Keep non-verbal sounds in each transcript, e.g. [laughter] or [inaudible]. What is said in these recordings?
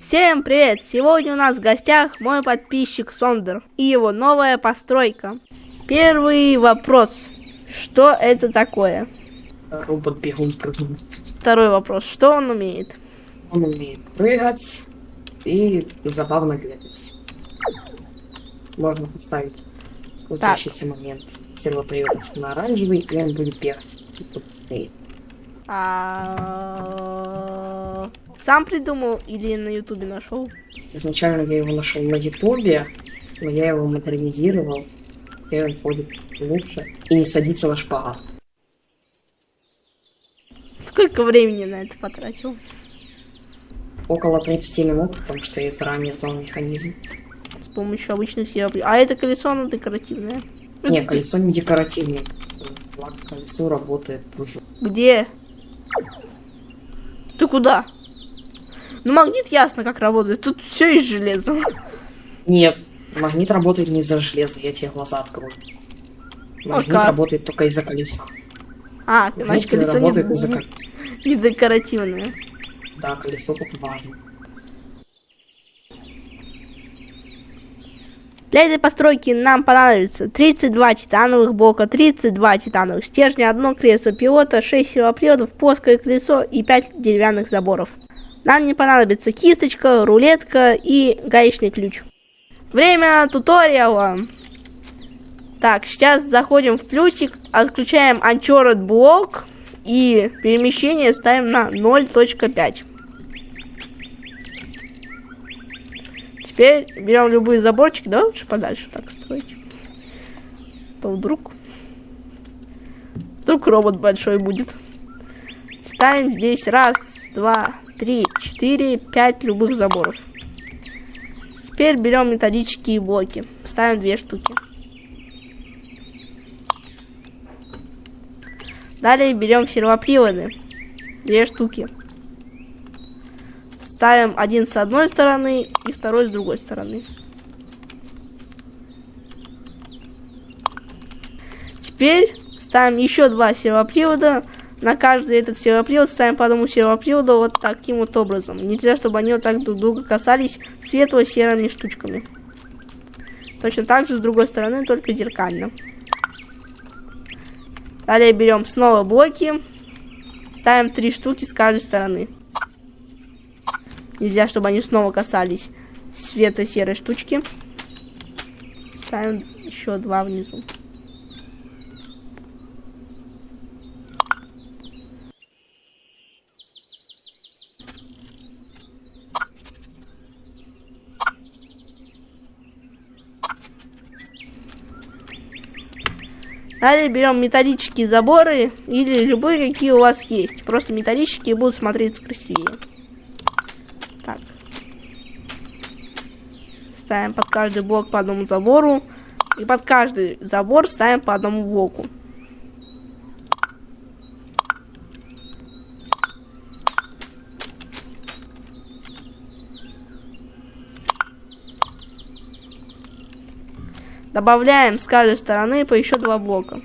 Всем привет! Сегодня у нас в гостях мой подписчик Сондер и его новая постройка. Первый вопрос. Что это такое? Робот бегун прыгун. Второй вопрос. Что он умеет? Он умеет прыгать и забавно бегать. Можно поставить крутящийся момент сервоприводов на оранжевый, и он будет бегать. И тут стоит. А, Сам придумал или на ютубе нашел? Изначально я его нашел на ютубе, но я его модернизировал. И он ходит лучше и не садится на шпагат. Сколько времени на это потратил? Около 30 минут, потому что я заранее знал механизм. С помощью обычных сервоприводов. А это колесо, оно декоративное. Не, колесо не декоративное. Колесо работает. Где? Ты куда? Ну, магнит ясно как работает. Тут все из железа. Нет, магнит работает не из-за железа, я тебе глаза открою. Магнит как? работает только из-за колеса. А, значит, колесо работает не, из-за колеса. [laughs] не декоративное. Да, колесо тут важно. Для этой постройки нам понадобится 32 титановых блока, 32 титановых стержня, одно кресло пилота, 6 силоприводов, плоское колесо и 5 деревянных заборов. Нам не понадобится кисточка, рулетка и гаечный ключ. Время туториала. Так, сейчас заходим в плюсик, отключаем Uncharted блок и перемещение ставим на 0.5. Теперь берем любые заборчики, да, лучше подальше так строить. То вдруг... Вдруг робот большой будет. Ставим здесь раз, два, три, четыре, пять любых заборов. Теперь берем металлические блоки. Ставим две штуки. Далее берем сервоприводы. Две штуки. Ставим один с одной стороны и второй с другой стороны. Теперь ставим еще два сервопривода. На каждый этот сервопривод ставим по одному сервоприводу вот таким вот образом. Нельзя, чтобы они вот так друг друга касались светло-серыми штучками. Точно так же с другой стороны, только зеркально. Далее берем снова блоки. Ставим три штуки с каждой стороны. Нельзя, чтобы они снова касались света-серой штучки. Ставим еще два внизу. Далее берем металлические заборы или любые, какие у вас есть. Просто металлические будут смотреться красивее. Так. Ставим под каждый блок по одному забору. И под каждый забор ставим по одному блоку. Добавляем с каждой стороны по еще два блока.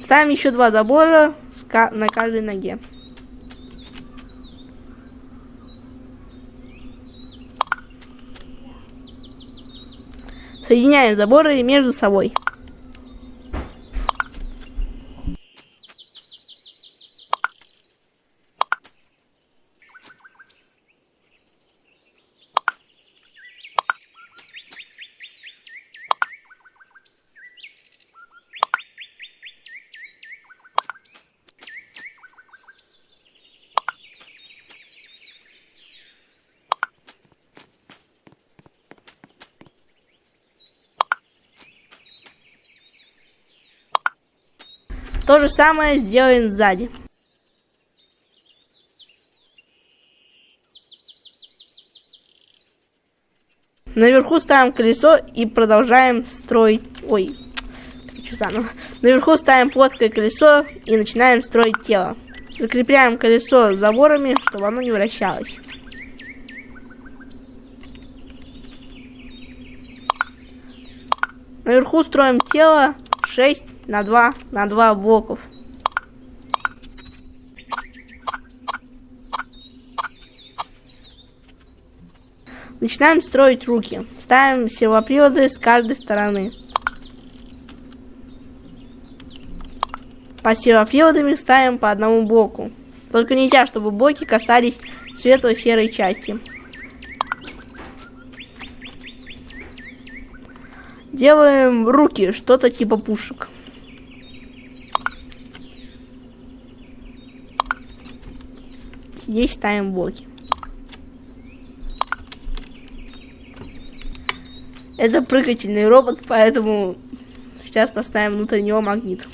Ставим еще два забора на каждой ноге. Соединяем заборы между собой. То же самое сделаем сзади. Наверху ставим колесо и продолжаем строить... Ой, хочу заново. Наверху ставим плоское колесо и начинаем строить тело. Закрепляем колесо заборами, чтобы оно не вращалось. Наверху строим тело 6 на 2 на 2 блоков. Начинаем строить руки. Ставим сервоприводы с каждой стороны. По сервоприводами ставим по одному блоку. Только нельзя, чтобы блоки касались светло-серой части. Делаем руки, что-то типа пушек. Здесь ставим блоки. Это прыгательный робот, поэтому сейчас поставим внутрь него магнит.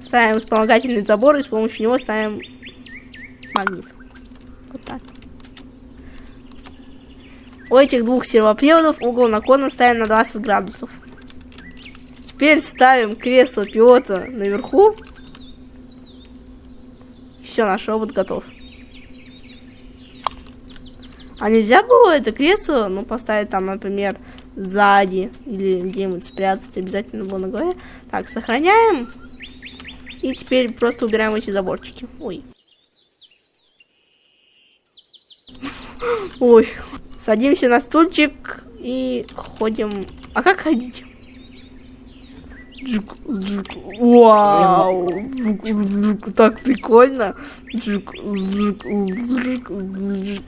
Ставим вспомогательный забор и с помощью него ставим магнит. Вот так. У этих двух сервоприводов угол наклона ставим на 20 градусов. Теперь ставим кресло пилота наверху. Все, наш робот готов. А нельзя было это кресло, ну, поставить там, например, сзади или где-нибудь спрятать обязательно было на голове. Так, сохраняем. И теперь просто убираем эти заборчики. Ой. [laughs] Ой. Садимся на стульчик и ходим. А как ходить? Джук, джук. Вау! Так прикольно. Джук, джук, джук, джук.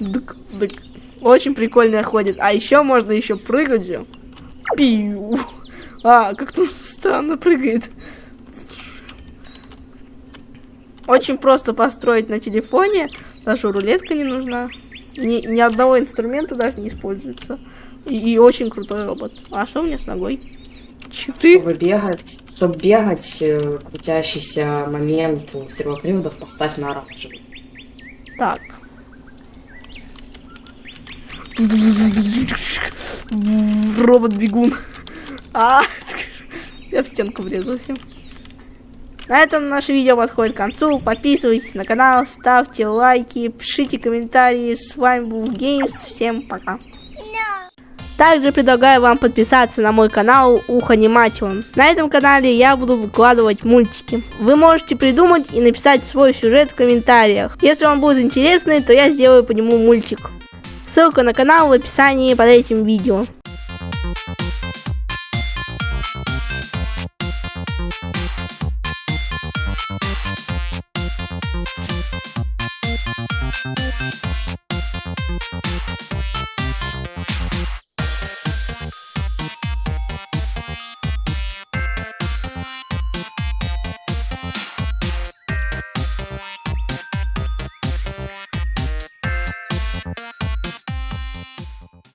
Дык, дык. Очень прикольно ходит. А еще можно еще прыгать. Пиу. А, как-то странно прыгает. Очень просто построить на телефоне. Даже рулетка не нужна. Ни, ни одного инструмента даже не используется. И, и очень крутой робот. А что у меня с ногой? Читы? Чтобы бегать, чтобы бегать, э, крутящийся момент сервоприводов поставь на оранжевый. Так. Робот-бегун. А, я в стенку врезался. На этом наше видео подходит к концу. Подписывайтесь на канал, ставьте лайки, пишите комментарии. С вами был Геймс. Всем пока. Также предлагаю вам подписаться на мой канал Уханиматион. На этом канале я буду выкладывать мультики. Вы можете придумать и написать свой сюжет в комментариях. Если вам будет интересный, то я сделаю по нему мультик. Ссылка на канал в описании под этим видео.